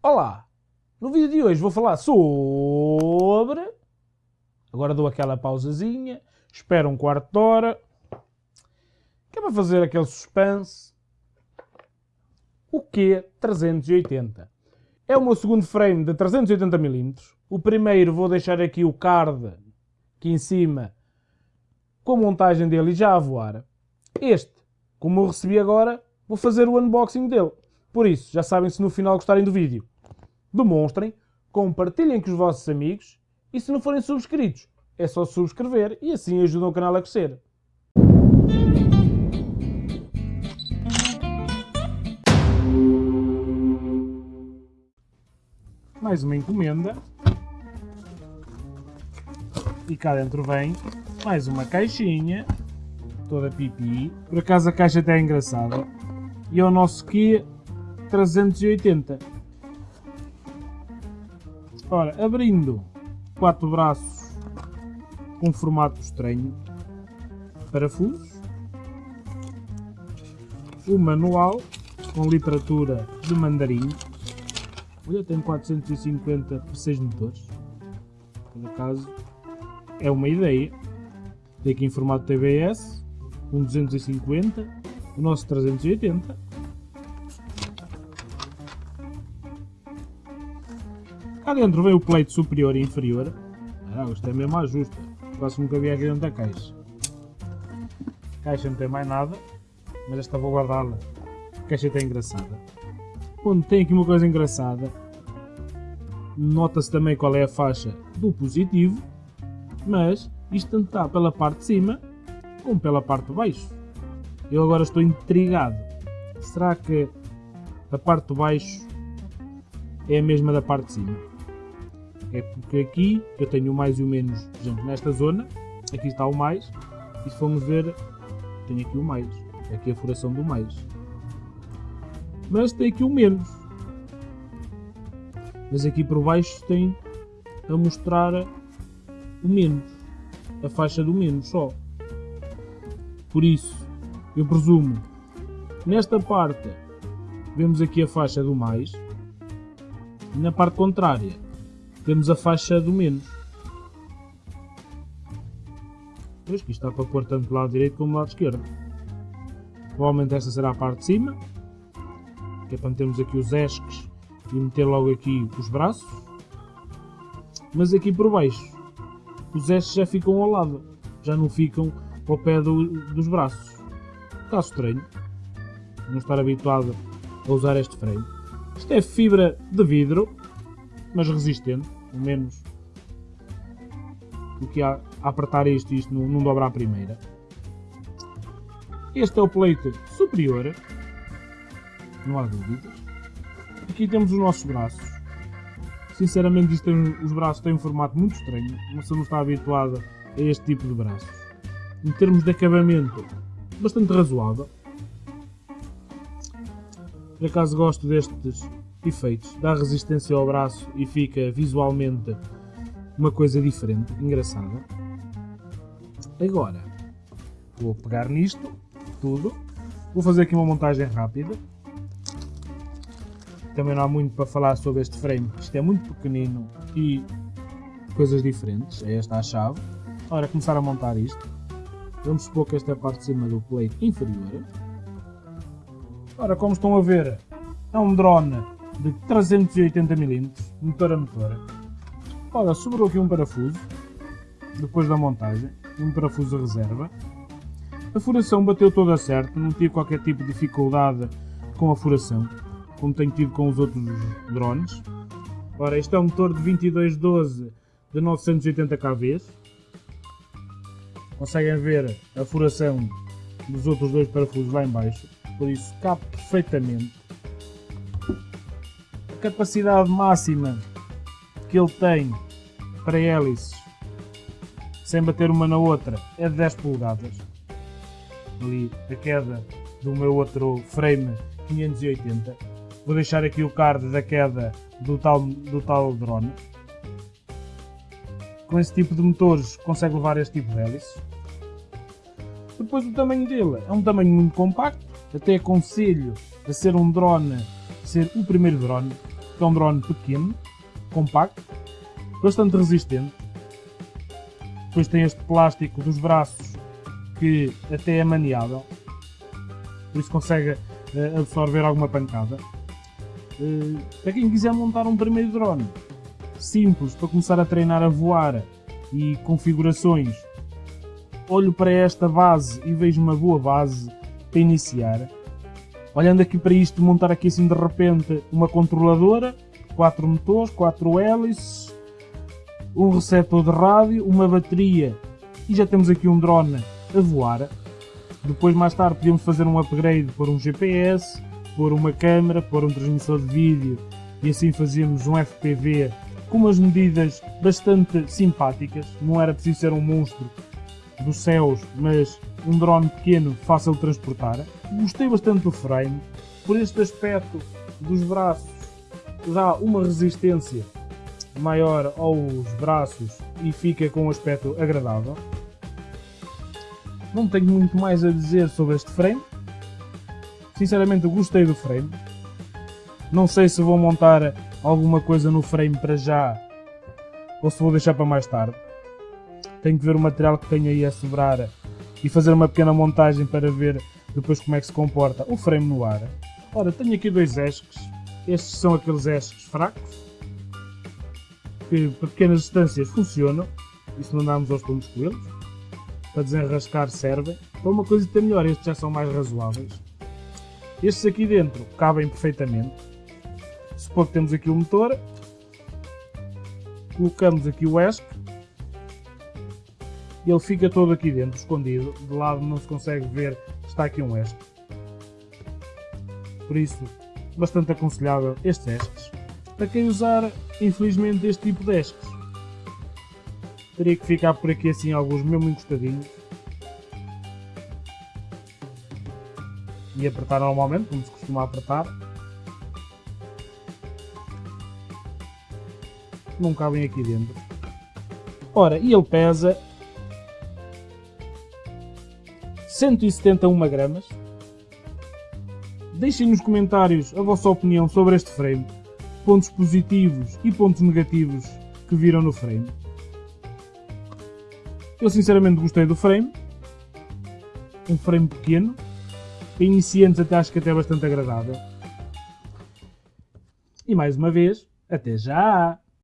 Olá! No vídeo de hoje vou falar sobre... Agora dou aquela pausazinha, espero um quarto de hora, que é para fazer aquele suspense. O Q380. É o meu segundo frame de 380mm. O primeiro vou deixar aqui o card aqui em cima com a montagem dele já a voar. Este, como eu recebi agora, vou fazer o unboxing dele. Por isso, já sabem se no final gostarem do vídeo, demonstrem, compartilhem com os vossos amigos e se não forem subscritos, é só subscrever e assim ajudam o canal a crescer. Mais uma encomenda. E cá dentro vem mais uma caixinha, toda pipi. Por acaso a caixa até é engraçada. E é o nosso Kia 380. Ora, abrindo quatro braços com formato estranho, parafusos, o manual com literatura de mandarim. Olha, tem 450 por 6 motores. Por acaso, é uma ideia. Tem aqui em formato TBS, um 250, o nosso 380. Cá dentro vem o pleito superior e inferior. Ah, isto é mesmo ajuste. Quase nunca vi aqui dentro da caixa. A caixa não tem mais nada, mas esta vou guardá-la. A caixa está engraçada. Onde tem aqui uma coisa engraçada, nota-se também qual é a faixa do positivo, mas isto tanto está pela parte de cima como pela parte de baixo. Eu agora estou intrigado. Será que a parte de baixo é a mesma da parte de cima? É porque aqui eu tenho o mais e o menos, por exemplo, nesta zona, aqui está o mais, e se formos ver, tenho aqui o mais. Aqui a furação do mais. Mas tem aqui o menos. Mas aqui por baixo tem a mostrar o menos. A faixa do menos só. Por isso, eu presumo, nesta parte, vemos aqui a faixa do mais. E na parte contrária, temos a faixa do menos. Pois que está para pôr tanto do lado direito como do lado esquerdo. Provavelmente esta será a parte de cima, que é para metermos aqui os esques e meter logo aqui os braços. Mas aqui por baixo, os esques já ficam ao lado, já não ficam ao pé do, dos braços. Está estranho, não estar habituado a usar este freio. Isto é fibra de vidro, mas resistente, pelo menos do que a, a apertar isto e isto não, não dobra a primeira. Este é o plate superior, não há dúvidas. Aqui temos os nossos braços. Sinceramente, isto tem, os braços têm um formato muito estranho, pessoa não está habituada a este tipo de braços. Em termos de acabamento, bastante razoável. Por acaso gosto destes efeitos, dá resistência ao braço e fica visualmente uma coisa diferente, engraçada. Agora, vou pegar nisto tudo, vou fazer aqui uma montagem rápida. Também não há muito para falar sobre este frame, isto é muito pequenino e coisas diferentes, é esta a chave. Ora, começar a montar isto. Vamos supor que esta é a parte de cima do plate inferior. Ora, como estão a ver, é um drone de 380mm, motor a motor. Ora, sobrou aqui um parafuso, depois da montagem, um parafuso reserva. A furação bateu toda certo, não tive qualquer tipo de dificuldade com a furação, como tenho tido com os outros drones. Ora, este é um motor de 2212 de 980 kV. Conseguem ver a furação dos outros dois parafusos lá em baixo, por isso cabe perfeitamente. Capacidade máxima que ele tem para hélices, sem bater uma na outra, é de 10 polegadas. Ali a queda do meu outro frame 580. Vou deixar aqui o card da queda do tal, do tal drone. Com esse tipo de motores consegue levar este tipo de hélices. Depois o tamanho dele é um tamanho muito compacto, até aconselho a ser um drone, ser o primeiro drone. É um drone pequeno, compacto, bastante resistente. Depois tem este plástico dos braços que até é maniável, por isso consegue uh, absorver alguma pancada. Uh, para quem quiser montar um primeiro drone simples para começar a treinar a voar e configurações, olho para esta base e vejo uma boa base para iniciar. Olhando aqui para isto, montar aqui assim de repente uma controladora, quatro motores, quatro hélices, um receptor de rádio, uma bateria e já temos aqui um drone a voar. Depois mais tarde podíamos fazer um upgrade por um GPS, por uma câmera, por um transmissor de vídeo e assim fazíamos um FPV com umas medidas bastante simpáticas. Não era preciso ser um monstro dos céus, mas um drone pequeno, fácil de transportar. Gostei bastante do frame, por este aspecto dos braços, dá uma resistência maior aos braços e fica com um aspecto agradável. Não tenho muito mais a dizer sobre este frame. Sinceramente gostei do frame. Não sei se vou montar alguma coisa no frame para já ou se vou deixar para mais tarde. Tenho que ver o material que tenho aí a sobrar e fazer uma pequena montagem para ver depois como é que se comporta o frame no ar. Ora, tenho aqui dois esques. Estes são aqueles esques fracos que para pequenas distâncias funcionam e se não andarmos aos pulos com eles para desenrascar servem. Para uma coisa até melhor, estes já são mais razoáveis. Estes aqui dentro cabem perfeitamente. Supor que temos aqui o motor, colocamos aqui o ESC e ele fica todo aqui dentro, escondido. De lado não se consegue ver está aqui um ESC. Por isso, bastante aconselhável estes ESCs. Para quem usar, infelizmente, este tipo de ESCs, teria que ficar por aqui assim alguns mesmo encostadinhos. E apertar normalmente, como se costuma apertar. Não cabem aqui dentro. Ora, e ele pesa 171 gramas. Deixem nos comentários a vossa opinião sobre este frame, pontos positivos e pontos negativos que viram no frame. Eu sinceramente gostei do frame, um frame pequeno, para iniciantes até acho que até é bastante agradável. E mais uma vez, até já!